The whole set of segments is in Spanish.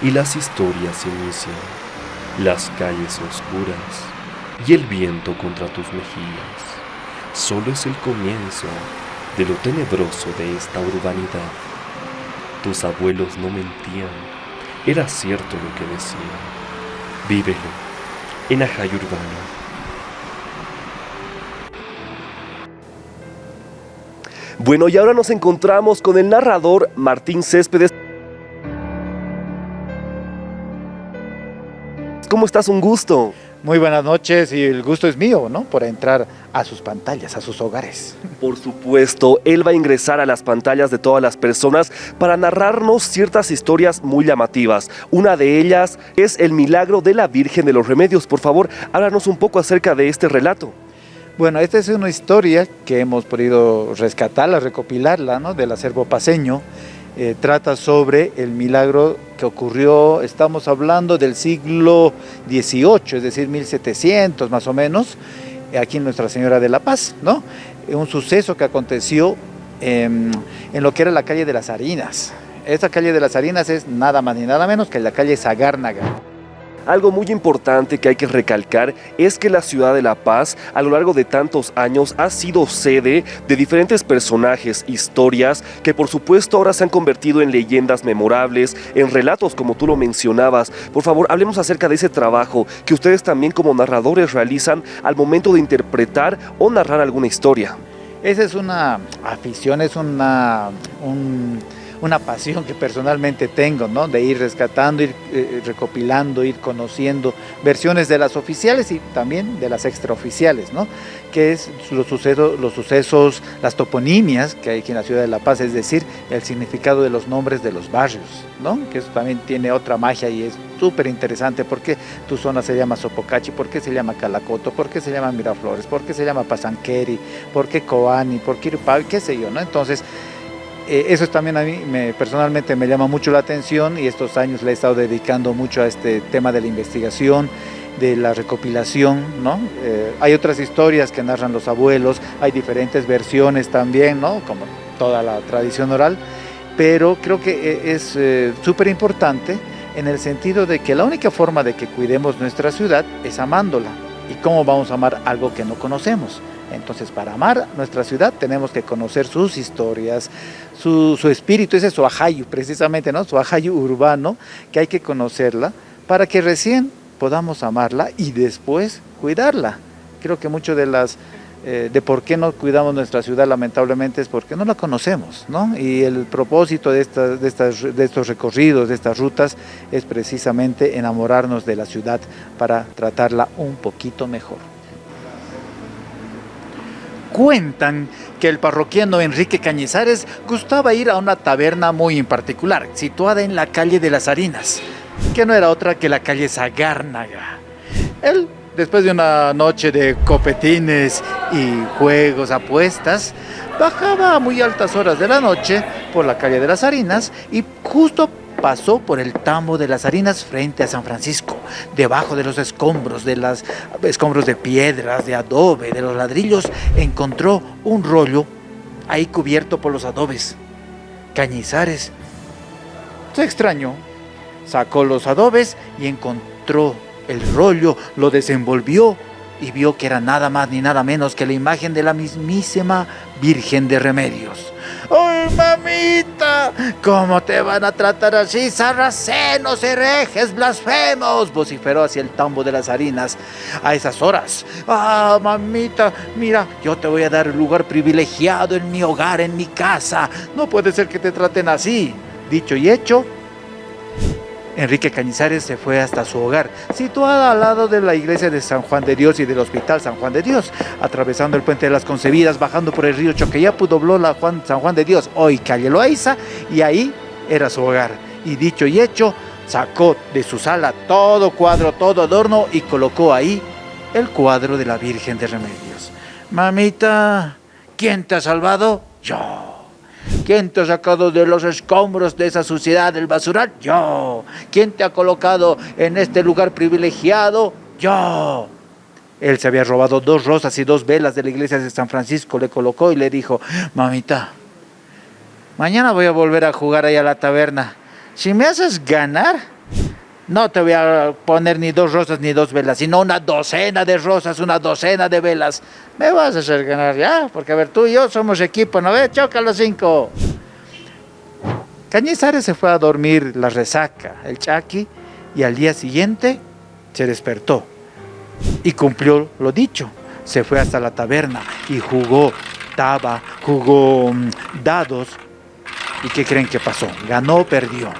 Y las historias inician, las calles oscuras y el viento contra tus mejillas. Solo es el comienzo de lo tenebroso de esta urbanidad. Tus abuelos no mentían, era cierto lo que decían. Vívelo en Ajay Urbano. Bueno, y ahora nos encontramos con el narrador Martín Céspedes. ¿Cómo estás? Un gusto. Muy buenas noches y el gusto es mío, ¿no? Por entrar a sus pantallas, a sus hogares. Por supuesto, él va a ingresar a las pantallas de todas las personas para narrarnos ciertas historias muy llamativas. Una de ellas es el milagro de la Virgen de los Remedios. Por favor, háblanos un poco acerca de este relato. Bueno, esta es una historia que hemos podido rescatarla, recopilarla, ¿no? Del acervo paseño. Eh, trata sobre el milagro que ocurrió, estamos hablando del siglo XVIII, es decir, 1700 más o menos, aquí en Nuestra Señora de la Paz, ¿no? Un suceso que aconteció en, en lo que era la calle de las Harinas. Esta calle de las Harinas es nada más ni nada menos que la calle Zagárnaga. Algo muy importante que hay que recalcar es que la ciudad de La Paz a lo largo de tantos años ha sido sede de diferentes personajes, historias que por supuesto ahora se han convertido en leyendas memorables, en relatos como tú lo mencionabas. Por favor, hablemos acerca de ese trabajo que ustedes también como narradores realizan al momento de interpretar o narrar alguna historia. Esa es una afición, es una... Un una pasión que personalmente tengo, ¿no? De ir rescatando, ir eh, recopilando, ir conociendo versiones de las oficiales y también de las extraoficiales, ¿no? Que es los sucesos, los sucesos, las toponimias que hay aquí en la ciudad de La Paz, es decir, el significado de los nombres de los barrios, ¿no? Que eso también tiene otra magia y es súper interesante. ¿Por qué tu zona se llama Sopocachi? ¿Por qué se llama Calacoto? ¿Por qué se llama Miraflores? ¿Por qué se llama Pasanqueri? ¿Por qué Coani? ¿Por qué Irupau? ¿Qué sé yo, no? Entonces, eh, eso también a mí me, personalmente me llama mucho la atención y estos años le he estado dedicando mucho a este tema de la investigación, de la recopilación, ¿no? Eh, hay otras historias que narran los abuelos, hay diferentes versiones también, ¿no? Como toda la tradición oral, pero creo que eh, es súper importante en el sentido de que la única forma de que cuidemos nuestra ciudad es amándola. ¿Y cómo vamos a amar algo que no conocemos? Entonces, para amar nuestra ciudad tenemos que conocer sus historias, su, espíritu, ese es su ajayu, precisamente, ¿no? Su ajayu urbano, que hay que conocerla para que recién podamos amarla y después cuidarla. Creo que mucho de las eh, de por qué no cuidamos nuestra ciudad lamentablemente es porque no la conocemos, ¿no? Y el propósito de, estas, de estos recorridos, de estas rutas, es precisamente enamorarnos de la ciudad para tratarla un poquito mejor cuentan que el parroquiano Enrique Cañizares gustaba ir a una taberna muy en particular, situada en la calle de las Harinas, que no era otra que la calle Zagárnaga. Él, después de una noche de copetines y juegos, apuestas, bajaba a muy altas horas de la noche por la calle de las Harinas y justo pasó por el tambo de las harinas frente a San Francisco, debajo de los escombros, de las escombros de piedras, de adobe, de los ladrillos, encontró un rollo ahí cubierto por los adobes. Cañizares se extrañó, sacó los adobes y encontró el rollo, lo desenvolvió y vio que era nada más ni nada menos que la imagen de la mismísima Virgen de Remedios. ¡Ay, mamita! ¿Cómo te van a tratar así, sarracenos, herejes, blasfemos? Vociferó hacia el tambo de las harinas a esas horas. ¡Ah, mamita! Mira, yo te voy a dar un lugar privilegiado en mi hogar, en mi casa. No puede ser que te traten así. Dicho y hecho, Enrique Cañizares se fue hasta su hogar, situada al lado de la iglesia de San Juan de Dios y del hospital San Juan de Dios, atravesando el puente de las Concebidas, bajando por el río Choqueyapu, dobló la San Juan de Dios, hoy calle Loaiza, y ahí era su hogar. Y dicho y hecho, sacó de su sala todo cuadro, todo adorno y colocó ahí el cuadro de la Virgen de Remedios. Mamita, ¿quién te ha salvado? Yo. ¿Quién te ha sacado de los escombros de esa suciedad del basural? Yo. ¿Quién te ha colocado en este lugar privilegiado? Yo. Él se había robado dos rosas y dos velas de la iglesia de San Francisco, le colocó y le dijo, mamita, mañana voy a volver a jugar ahí a la taberna. Si me haces ganar, no te voy a poner ni dos rosas ni dos velas, sino una docena de rosas, una docena de velas. Me vas a hacer ganar ya, porque a ver, tú y yo somos equipo, ¿no ves? Choca los cinco. Cañizares se fue a dormir la resaca, el chaki, y al día siguiente se despertó y cumplió lo dicho. Se fue hasta la taberna y jugó taba, jugó mm, dados. ¿Y qué creen que pasó? ¿Ganó o perdió?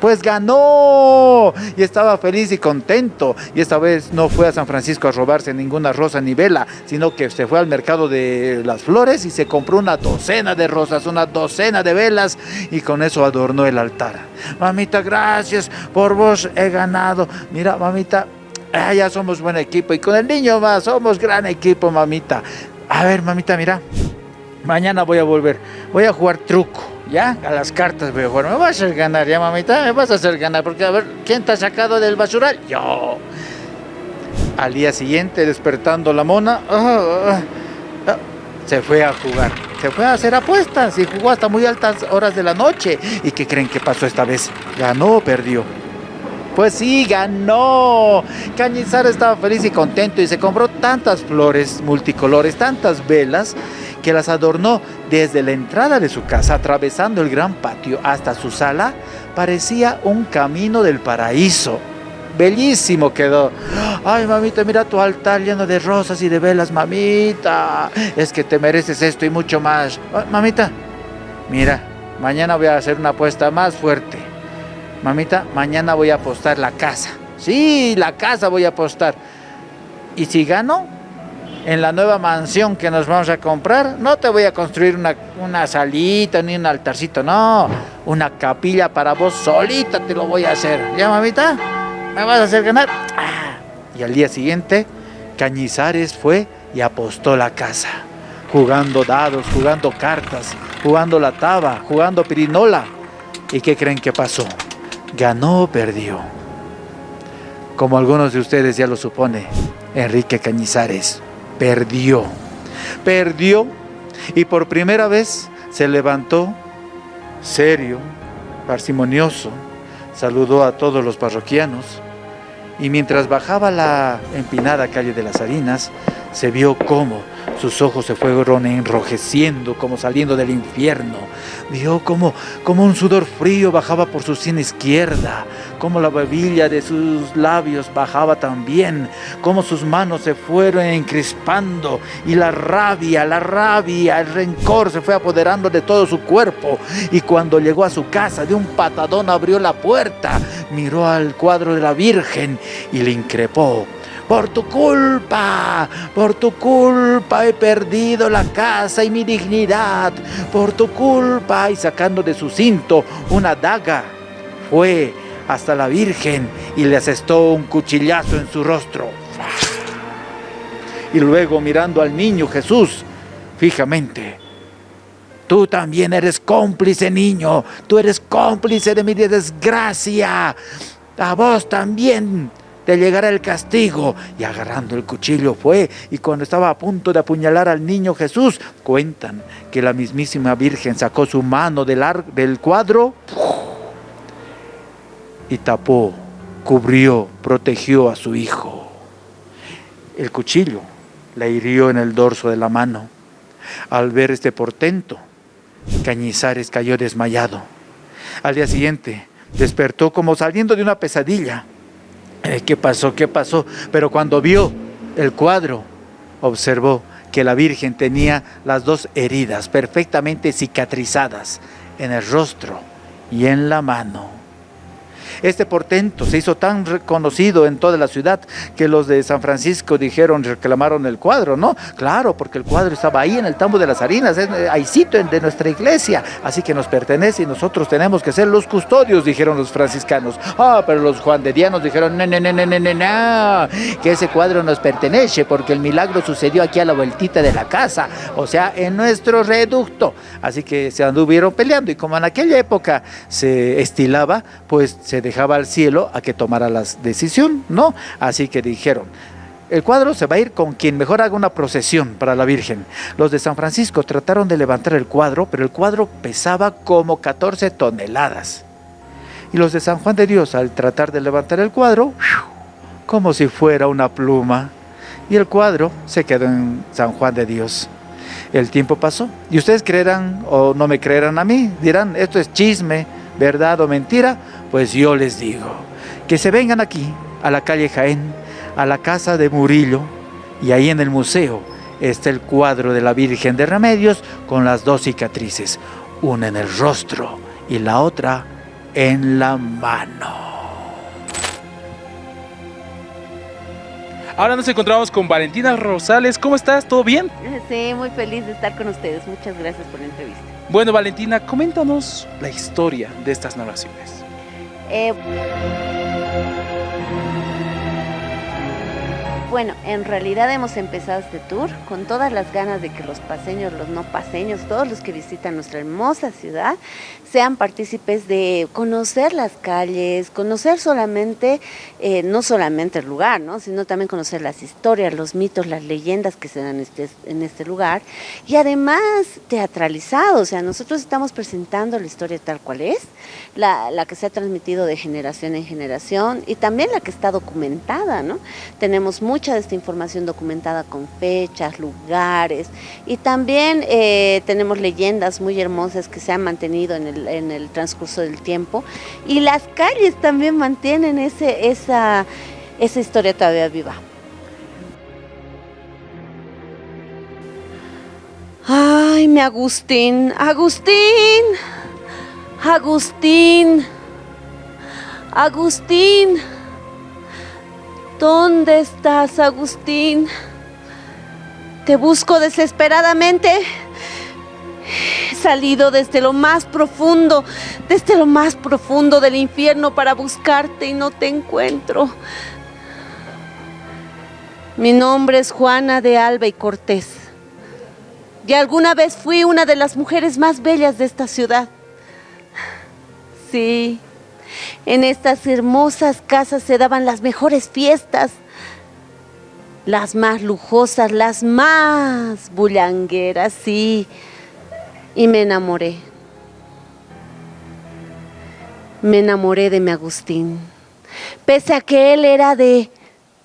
Pues ganó. Y estaba feliz y contento. Y esta vez no fue a San Francisco a robarse ninguna rosa ni vela, sino que se fue al mercado de las flores y se compró una docena de rosas, una docena de velas y con eso adornó el altar. Mamita, gracias por vos he ganado. Mira, mamita, ah, ya somos buen equipo y con el niño más somos gran equipo, mamita. A ver, mamita, mira. Mañana voy a volver. Voy a jugar truco. ¿Ya? A las cartas jugar. Me vas a hacer ganar, ya mamita, me vas a hacer ganar. Porque a ver, ¿quién te ha sacado del basural? Yo. Al día siguiente, despertando la mona, ah, ah, ah, se fue a jugar. Se fue a hacer apuestas y jugó hasta muy altas horas de la noche. ¿Y qué creen que pasó esta vez? ¿Ganó o perdió? Pues sí, ganó. Cañizar estaba feliz y contento y se compró tantas flores multicolores, tantas velas que las adornó desde la entrada de su casa, atravesando el gran patio hasta su sala, parecía un camino del paraíso. Bellísimo quedó. Ay, mamita, mira tu altar lleno de rosas y de velas, mamita. Es que te mereces esto y mucho más. Ah, mamita, mira, mañana voy a hacer una apuesta más fuerte. Mamita, mañana voy a apostar la casa. Sí, la casa voy a apostar. Y si gano, en la nueva mansión que nos vamos a comprar, no te voy a construir una, salita ni un altarcito, no, una capilla para vos solita te lo voy a hacer. ¿Ya, mamita? ¿Me vas a hacer ganar? Ah. Y al día siguiente, Cañizares fue y apostó la casa, jugando dados, jugando cartas, jugando la taba, jugando pirinola. ¿Y qué creen que pasó? Ganó o perdió. Como algunos de ustedes ya lo supone, Enrique Cañizares perdió. Perdió y por primera vez se levantó serio, parsimonioso, saludó a todos los parroquianos y mientras bajaba la empinada calle de las Harinas, se vio cómo sus ojos se fueron enrojeciendo como saliendo del infierno. Vio como, como un sudor frío bajaba por su sien izquierda, como la babilla de sus labios bajaba también, como sus manos se fueron encrespando y la rabia, la rabia, el rencor se fue apoderando de todo su cuerpo. Y cuando llegó a su casa, de un patadón abrió la puerta, miró al cuadro de la Virgen y le increpó por tu culpa, por tu culpa he perdido la casa y mi dignidad. Por tu culpa. Y sacando de su cinto una daga, fue hasta la Virgen y le asestó un cuchillazo en su rostro. Y luego mirando al niño Jesús fijamente, Tú también eres cómplice, niño. Tú eres cómplice de mi desgracia. A vos también te llegará el castigo. Y agarrando el cuchillo fue, y cuando estaba a punto de apuñalar al niño Jesús, cuentan que la mismísima Virgen sacó su mano del, del cuadro y tapó, cubrió, protegió a su hijo. El cuchillo le hirió en el dorso de la mano. Al ver este portento, Cañizares cayó desmayado. Al día siguiente, despertó como saliendo de una pesadilla ¿Qué pasó? ¿Qué pasó? Pero cuando vio el cuadro, observó que la Virgen tenía las dos heridas perfectamente cicatrizadas en el rostro y en la mano. Este portento se hizo tan reconocido en toda la ciudad que los de San Francisco dijeron, reclamaron el cuadro, ¿no? Claro, porque el cuadro estaba ahí en el tambo de las harinas, hay sitio de nuestra iglesia, así que nos pertenece y nosotros tenemos que ser los custodios, dijeron los franciscanos. Ah, pero los juanderianos dijeron, no, no, no, no, no, no, que ese cuadro nos pertenece porque el milagro sucedió aquí a la vueltita de la casa, o sea, en nuestro reducto. Así que se anduvieron peleando y como en aquella época se estilaba, pues se dejaba al cielo a que tomara la decisión, ¿no? Así que dijeron, el cuadro se va a ir con quien mejor haga una procesión para la Virgen. Los de San Francisco trataron de levantar el cuadro, pero el cuadro pesaba como 14 toneladas. Y los de San Juan de Dios, al tratar de levantar el cuadro, como si fuera una pluma. Y el cuadro se quedó en San Juan de Dios. El tiempo pasó. Y ustedes creerán o no me creerán a mí. Dirán, esto es chisme, verdad o mentira. Pues yo les digo, que se vengan aquí, a la calle Jaén, a la casa de Murillo y ahí en el museo está el cuadro de la Virgen de Remedios con las dos cicatrices, una en el rostro y la otra en la mano. Ahora nos encontramos con Valentina Rosales. ¿Cómo estás? ¿Todo bien? Sí, muy feliz de estar con ustedes. Muchas gracias por la entrevista. Bueno, Valentina, coméntanos la historia de estas narraciones. Eh, Bueno, en realidad hemos empezado este tour con todas las ganas de que los paseños, los no paseños, todos los que visitan nuestra hermosa ciudad, sean partícipes de conocer las calles, conocer solamente, eh, no solamente el lugar, ¿no? sino también conocer las historias, los mitos, las leyendas que se dan en este, en este lugar y además teatralizado, o sea, nosotros estamos presentando la historia tal cual es, la, la que se ha transmitido de generación en generación y también la que está documentada, ¿no? Tenemos mucha de esta información documentada con fechas, lugares y también eh, tenemos leyendas muy hermosas que se han mantenido en el, en el transcurso del tiempo y las calles también mantienen ese, esa, esa historia todavía viva. Ay, mi Agustín, Agustín, Agustín, Agustín. ¿Dónde estás, Agustín? Te busco desesperadamente. He salido desde lo más profundo, desde lo más profundo del infierno para buscarte y no te encuentro. Mi nombre es Juana de Alba y Cortés. Y alguna vez fui una de las mujeres más bellas de esta ciudad. Sí, en estas hermosas casas se daban las mejores fiestas, las más lujosas, las más bullangueras, sí. Y me enamoré. Me enamoré de mi Agustín. Pese a que él era de,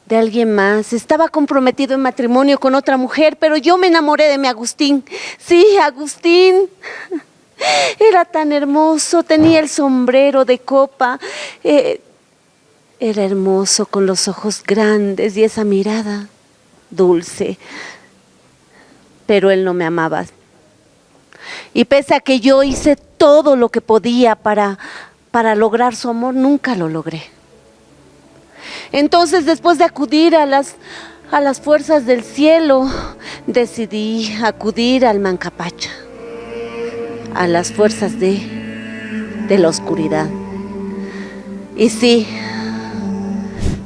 de alguien más, estaba comprometido en matrimonio con otra mujer, pero yo me enamoré de mi Agustín. Sí, Agustín. Era tan hermoso, tenía el sombrero de copa. Eh, era hermoso con los ojos grandes y esa mirada dulce. Pero él no me amaba. Y pese a que yo hice todo lo que podía para, para lograr su amor, nunca lo logré. Entonces, después de acudir a las, a las fuerzas del cielo, decidí acudir al Mancapacha a las fuerzas de, de la oscuridad. Y sí,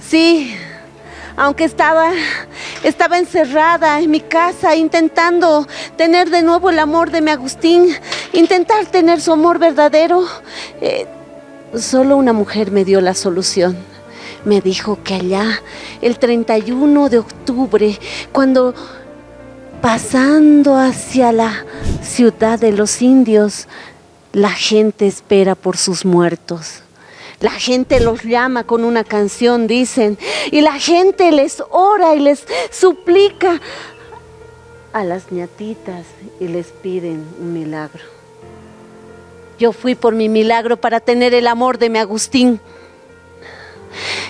sí, aunque estaba, estaba encerrada en mi casa intentando tener de nuevo el amor de mi Agustín, intentar tener su amor verdadero, eh, solo una mujer me dio la solución. Me dijo que allá, el 31 de octubre, cuando pasando hacia la ciudad de los indios, la gente espera por sus muertos. La gente los llama con una canción, dicen, y la gente les ora y les suplica a las ñatitas y les piden un milagro. Yo fui por mi milagro para tener el amor de mi Agustín.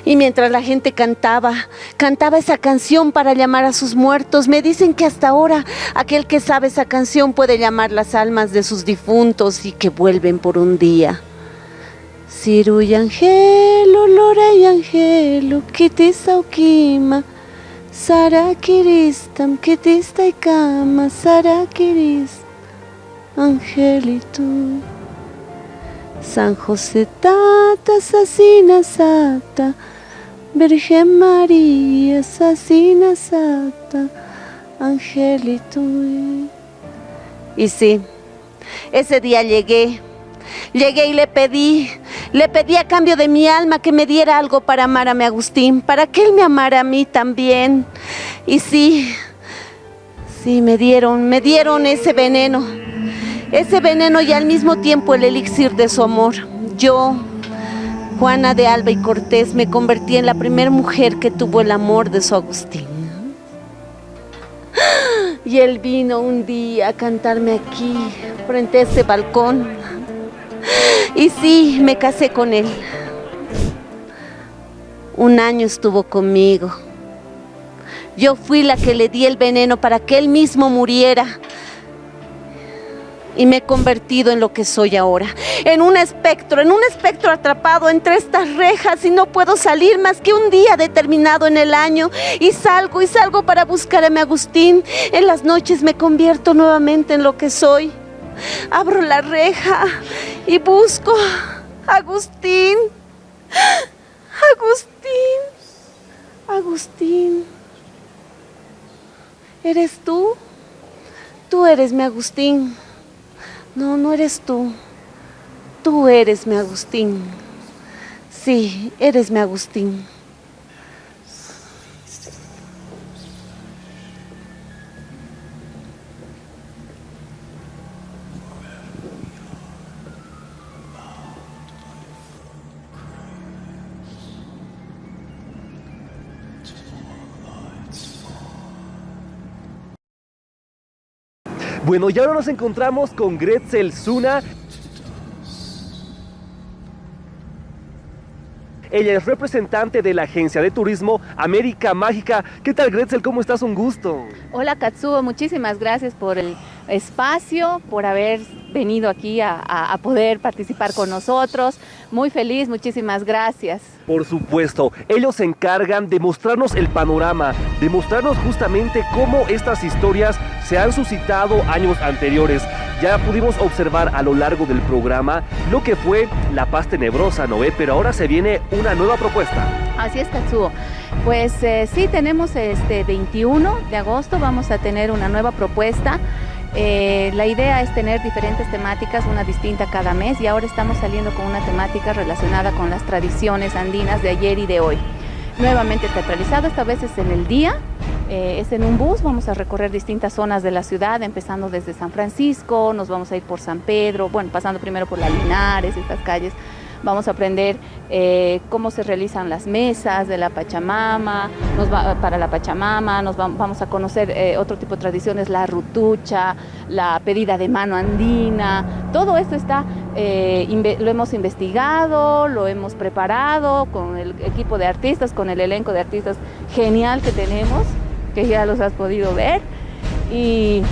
Y mientras la gente cantaba, cantaba esa canción para llamar a sus muertos, me dicen que hasta ahora aquel que sabe esa canción puede llamar las almas de sus difuntos y que vuelven por un día. Y Lora y Angelo, kitisa ukima, Sara y kama, Sara kiris, Angelito. San José Tata, Asesina Sata, Virgen María, Asesina Sata, Angelito. Y sí, ese día llegué, llegué y le pedí, le pedí a cambio de mi alma que me diera algo para amar a mi Agustín, para que él me amara a mí también, Y sí, sí, me dieron, me dieron ese veneno. Ese veneno y al mismo tiempo el elixir de su amor. Yo, Juana de Alba y Cortés, me convertí en la primera mujer que tuvo el amor de su Agustín. Y él vino un día a cantarme aquí, frente a ese balcón. Y sí, me casé con él. Un año estuvo conmigo. Yo fui la que le di el veneno para que él mismo muriera y me he convertido en lo que soy ahora, en un espectro, en un espectro atrapado entre estas rejas y no puedo salir más que un día determinado en el año y salgo y salgo para buscar a mi Agustín. En las noches me convierto nuevamente en lo que soy. Abro la reja y busco a Agustín. Agustín. Agustín. ¿Eres tú? Tú eres mi Agustín. No, no eres tú. Tú eres mi Agustín. Sí, eres mi Agustín. Bueno, y ahora nos encontramos con Gretzel Zuna. Ella es representante de la agencia de turismo América Mágica. ¿Qué tal, Gretzel? ¿Cómo estás? Un gusto. Hola, Katsuo. Muchísimas gracias por el espacio, por haber venido aquí a, a, poder participar con nosotros. Muy feliz, muchísimas gracias. Por supuesto, ellos se encargan de mostrarnos el panorama, de mostrarnos justamente cómo estas historias se han suscitado años anteriores. Ya pudimos observar a lo largo del programa lo que fue La Paz Tenebrosa, ¿no? Pero ahora se viene una nueva propuesta. Así es, Katsuo. Pues eh, sí, tenemos este 21 de agosto, vamos a tener una nueva propuesta. Eh, la idea es tener diferentes temáticas, una distinta cada mes y ahora estamos saliendo con una temática relacionada con las tradiciones andinas de ayer y de hoy. Nuevamente teatralizado, esta vez es en el día, eh, es en un bus, vamos a recorrer distintas zonas de la ciudad, empezando desde San Francisco, nos vamos a ir por San Pedro, bueno, pasando primero por la Linares, estas calles, vamos a aprender eh, cómo se realizan las mesas de la Pachamama, para la Pachamama, nos vamos a conocer eh, otro tipo de tradiciones, la rutucha, la pedida de mano andina, todo esto está, eh, lo hemos investigado, lo hemos preparado con el equipo de artistas, con el elenco de artistas genial que tenemos, que ya los has podido ver, y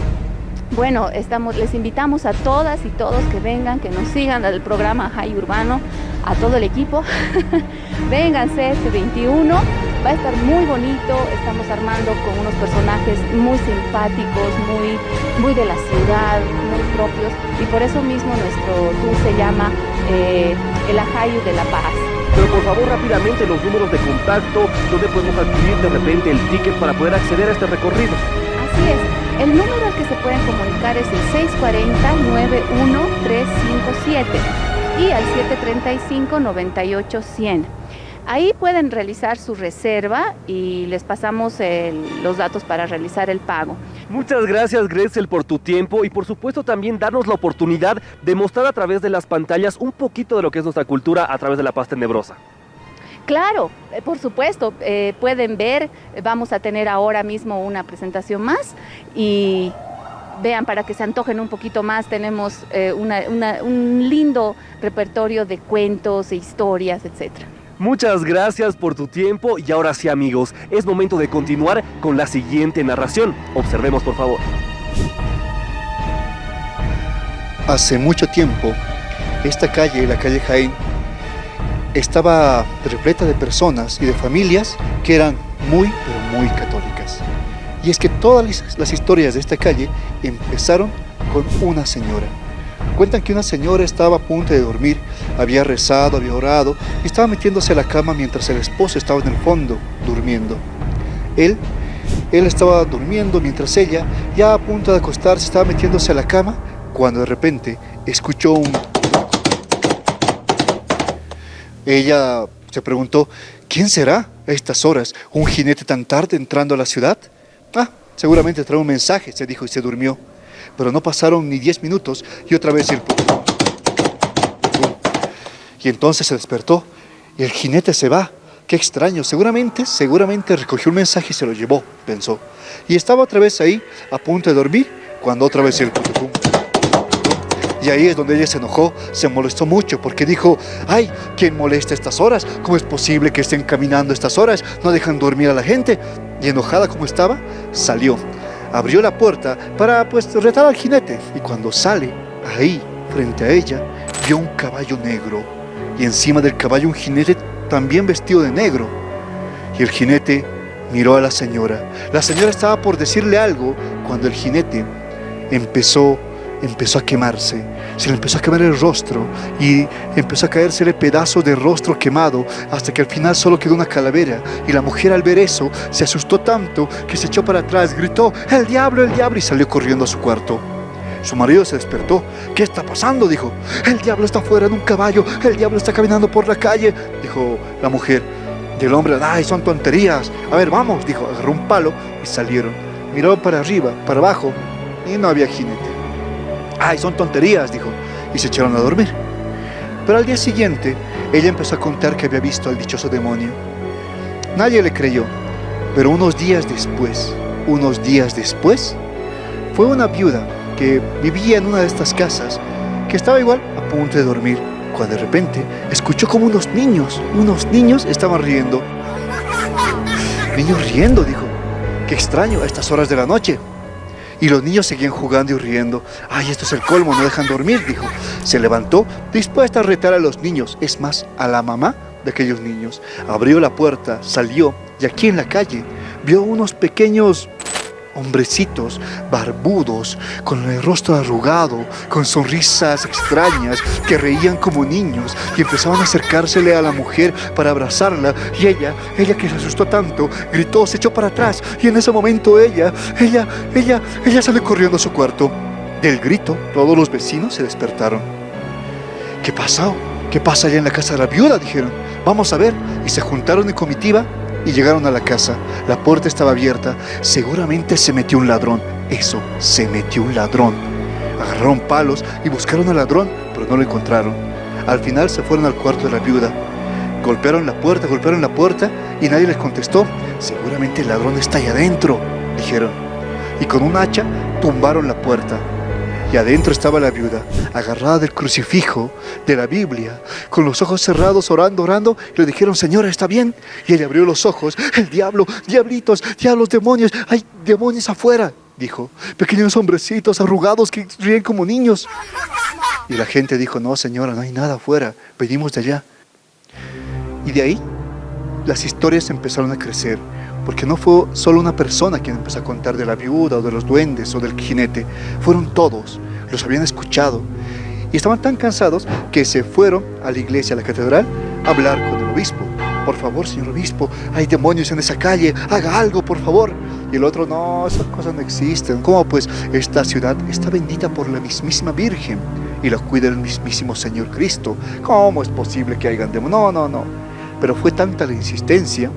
bueno, estamos, les invitamos a todas y todos que vengan, que nos sigan al programa High Urbano, a todo el equipo. Vénganse este 21, va a estar muy bonito, estamos armando con unos personajes muy simpáticos, muy, muy de la ciudad, muy propios, y por eso mismo nuestro tour se llama eh, El Ajayu de la Paz. Pero por favor rápidamente los números de contacto, donde podemos adquirir de repente el ticket para poder acceder a este recorrido. Así es. El número al que se pueden comunicar es el 640-91357 y al 735-9800. Ahí pueden realizar su reserva y les pasamos los datos para realizar el pago. Muchas gracias Gretzel por tu tiempo y por supuesto también darnos la oportunidad de mostrar a través de las pantallas un poquito de lo que es nuestra cultura a través de la paz tenebrosa. Claro, eh, por supuesto, eh, pueden ver, vamos a tener ahora mismo una presentación más y vean para que se antojen un poquito más, tenemos eh, un lindo repertorio de cuentos e historias, etc. Muchas gracias por tu tiempo y ahora sí amigos, es momento de continuar con la siguiente narración. Observemos por favor. Hace mucho tiempo, esta calle, la calle Jaén, estaba repleta de personas y de familias que eran muy, muy católicas. Y es que todas las historias de esta calle empezaron con una señora. Cuentan que una señora estaba a punto de dormir, había rezado, había orado y estaba metiéndose a la cama mientras el esposo estaba en el fondo durmiendo. Él, él estaba durmiendo mientras ella, ya a punto de acostarse, estaba metiéndose a la cama cuando de repente escuchó un ella se preguntó, ¿quién será a estas horas un jinete tan tarde entrando a la ciudad? Ah, seguramente trae un mensaje, se dijo y se durmió. Pero no pasaron ni diez minutos y otra vez el... Y entonces se despertó y el jinete se va. Qué extraño, seguramente, seguramente recogió un mensaje y se lo llevó, pensó. Y estaba otra vez ahí, a punto de dormir, cuando otra vez el... Y ahí es donde ella se enojó, se molestó mucho porque dijo, ay, ¿quién molesta estas horas? ¿Cómo es posible que estén caminando estas horas? No dejan dormir a la gente. Y enojada como estaba, salió. Abrió la puerta para pues retar al jinete. Y cuando sale, ahí, frente a ella, vio un caballo negro. Y encima del caballo un jinete también vestido de negro. Y el jinete miró a la señora. La señora estaba por decirle algo cuando el jinete empezó empezó a quemarse, se le empezó a quemar el rostro y empezó a caérsele pedazos de rostro quemado hasta que al final solo quedó una calavera y la mujer al ver eso se asustó tanto que se echó para atrás, gritó, el diablo, el diablo y salió corriendo a su cuarto. Su marido se despertó. ¿Qué está pasando? Dijo. El diablo está fuera en un caballo. El diablo está caminando por la calle. Dijo la mujer. Y el hombre, ay, son tonterías. A ver, vamos. Dijo, agarró un palo y salieron. Miró para arriba, para abajo y no había jinete. Ay, son tonterías, dijo, y se echaron a dormir. Pero al día siguiente, ella empezó a contar que había visto al dichoso demonio. Nadie le creyó, pero unos días después, unos días después, fue una viuda que vivía en una de estas casas, que estaba igual a punto de dormir, cuando de repente escuchó como unos niños, unos niños estaban riendo. Niños riendo, dijo. Qué extraño a estas horas de la noche. Y los niños seguían jugando y riendo. Ay, esto es el colmo, no dejan dormir, dijo. Se levantó, dispuesta a retar a los niños, es más, a la mamá de aquellos niños. Abrió la puerta, salió, y aquí en la calle vio unos pequeños hombrecitos barbudos, con el rostro arrugado, con sonrisas extrañas, que reían como niños y empezaban a acercársele a la mujer para abrazarla. Y ella, ella que se asustó tanto, gritó, se echó para atrás y en ese momento ella, ella, ella, ella salió corriendo a su cuarto. Del grito, todos los vecinos se despertaron. ¿Qué pasó? ¿Qué pasa allá en la casa de la viuda? Dijeron. Vamos a ver. Y se juntaron en comitiva y llegaron a la casa. La puerta estaba abierta. Seguramente se metió un ladrón. Eso, se metió un ladrón. Agarraron palos y buscaron al ladrón, pero no lo encontraron. Al final se fueron al cuarto de la viuda. Golpearon la puerta, golpearon la puerta y nadie les contestó. Seguramente el ladrón está ahí adentro, dijeron. Y con un hacha tumbaron la puerta y adentro estaba la viuda, agarrada del crucifijo de la Biblia, con los ojos cerrados, orando, orando, y le dijeron, señora, ¿está bien? Y ella abrió los ojos, el diablo, diablitos, diablos, demonios, hay demonios afuera, dijo, pequeños hombrecitos arrugados que ríen como niños. Y la gente dijo, no, señora, no hay nada afuera, venimos de allá. Y de ahí, las historias empezaron a crecer, porque no fue solo una persona quien empezó a contar de la viuda o de los duendes o del jinete, fueron todos, los habían escuchado y estaban tan cansados que se fueron a la iglesia, a la catedral, a hablar con el obispo. Por favor, señor obispo, hay demonios en esa calle, haga algo, por favor. Y el otro, no, esas cosas no existen. ¿Cómo? Pues esta ciudad está bendita por la mismísima Virgen y la cuida el mismísimo Señor Cristo. ¿Cómo es posible que hayan demonios? No, no, no. Pero fue tanta la insistencia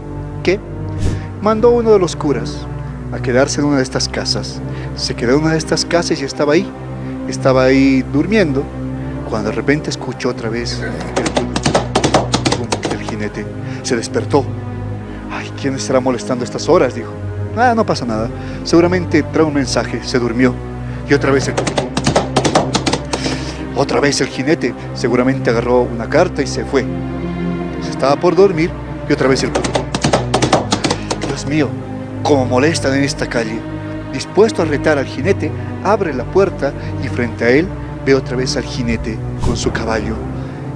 mandó uno de los curas a quedarse en una de estas casas. Se quedó en una de estas casas y estaba ahí. Estaba ahí durmiendo cuando de repente escuchó otra vez el, jinete. Se despertó. Ay, ¿quién estará molestando estas horas? Dijo. Ah, no pasa nada. Seguramente trae un mensaje. Se durmió. Y otra vez el... Otra vez el jinete. Seguramente agarró una carta y se fue. Se estaba por dormir y otra vez el... Mío, como molestan en esta calle. Dispuesto a retar al jinete, abre la puerta y frente a él ve otra vez al jinete con su caballo.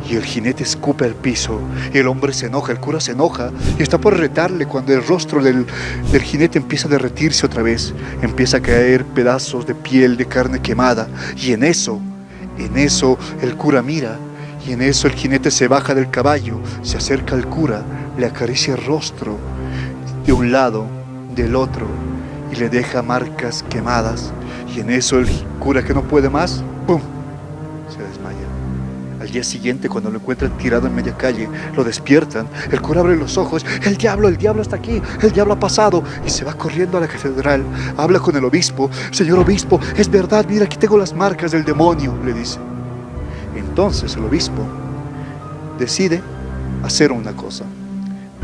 Y el jinete escupe al piso, el hombre se enoja, el cura se enoja, y está por retarle cuando el rostro del, del jinete empieza a derretirse otra vez, empieza a caer pedazos de piel, de carne quemada, y en eso, en eso el cura mira, y en eso el jinete se baja del caballo, se acerca al cura, le acaricia el rostro, de un lado, del otro, y le deja marcas quemadas, y en eso el cura que no puede más, ¡pum! se desmaya. Al día siguiente, cuando lo encuentran tirado en media calle, lo despiertan, el cura abre los ojos, el diablo, el diablo está aquí, el diablo ha pasado, y se va corriendo a la catedral, habla con el obispo, señor obispo, es verdad, mira, aquí tengo las marcas del demonio, le dice. Entonces el obispo decide hacer una cosa,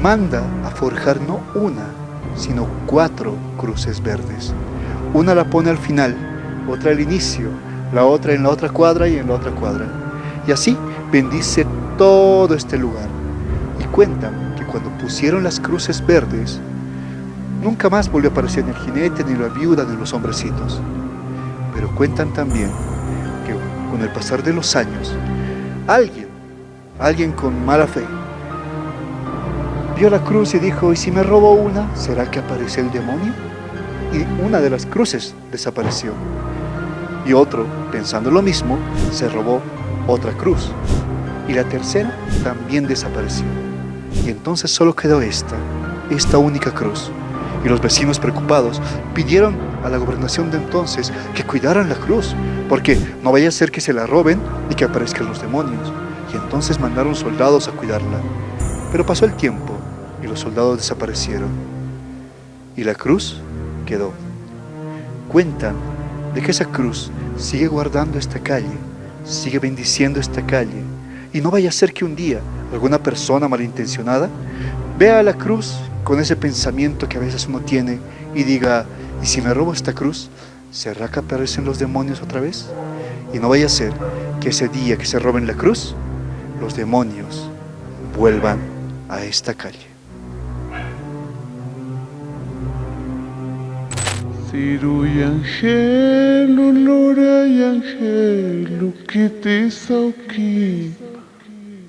manda a forjar no una, sino cuatro cruces verdes. Una la pone al final, otra al inicio, la otra en la otra cuadra y en la otra cuadra. Y así bendice todo este lugar. Y cuentan que cuando pusieron las cruces verdes, nunca más volvió a aparecer ni el jinete, ni la viuda, ni los hombrecitos. Pero cuentan también que con el pasar de los años, alguien, alguien con mala fe, vio la cruz y dijo, ¿y si me robo una, será que aparece el demonio? Y una de las cruces desapareció. Y otro, pensando lo mismo, se robó otra cruz. Y la tercera también desapareció. Y entonces solo quedó esta, esta única cruz. Y los vecinos preocupados pidieron a la gobernación de entonces que cuidaran la cruz, porque no vaya a ser que se la roben y que aparezcan los demonios. Y entonces mandaron soldados a cuidarla. Pero pasó el tiempo y los soldados desaparecieron. Y la cruz quedó. Cuentan de que esa cruz sigue guardando esta calle, sigue bendiciendo esta calle, y no vaya a ser que un día alguna persona malintencionada vea la cruz con ese pensamiento que a veces uno tiene y diga, ¿y si me robo esta cruz? ¿Será que aparecen los demonios otra vez? Y no vaya a ser que ese día que se roben la cruz, los demonios vuelvan a esta calle. Ciru y Angelo, Lora y Angelo, que te sauki.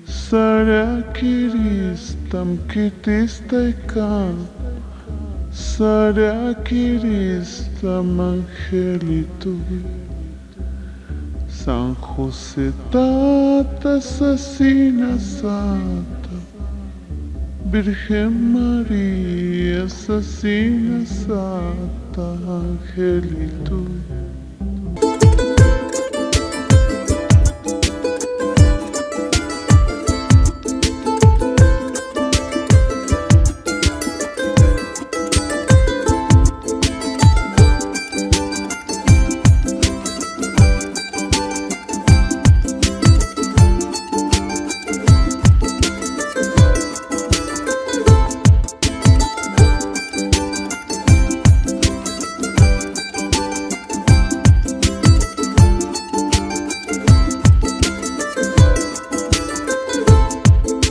Sara kiristam, que te. San José, tata, asesina. Virgen María, asesina, santa, angelito.